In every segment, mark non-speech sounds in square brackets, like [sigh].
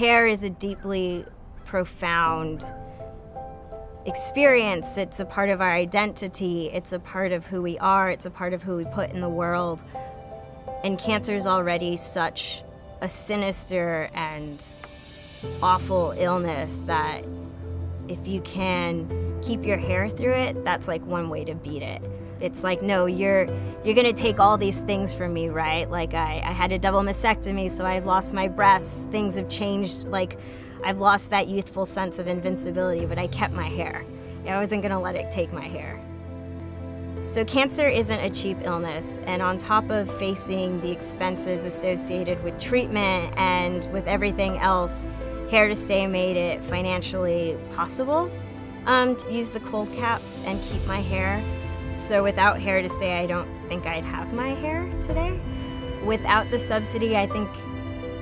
hair is a deeply profound experience. It's a part of our identity. It's a part of who we are. It's a part of who we put in the world. And cancer is already such a sinister and awful illness that if you can keep your hair through it, that's like one way to beat it. It's like, no, you're you're gonna take all these things from me, right? Like I, I had a double mastectomy, so I've lost my breasts, things have changed, like I've lost that youthful sense of invincibility, but I kept my hair. I wasn't gonna let it take my hair. So cancer isn't a cheap illness, and on top of facing the expenses associated with treatment and with everything else, Hair to Stay made it financially possible um, to use the cold caps and keep my hair. So without Hair to Stay, I don't think I'd have my hair today. Without the subsidy, I think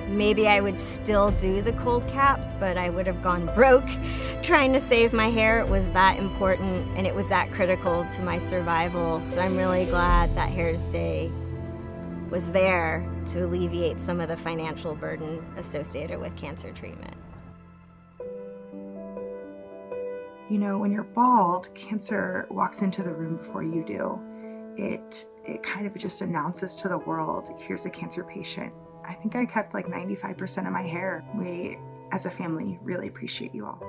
maybe I would still do the cold caps, but I would have gone broke [laughs] trying to save my hair. It was that important and it was that critical to my survival. So I'm really glad that Hair to Stay was there to alleviate some of the financial burden associated with cancer treatment. You know, when you're bald, cancer walks into the room before you do. It, it kind of just announces to the world, here's a cancer patient. I think I kept like 95% of my hair. We, as a family, really appreciate you all.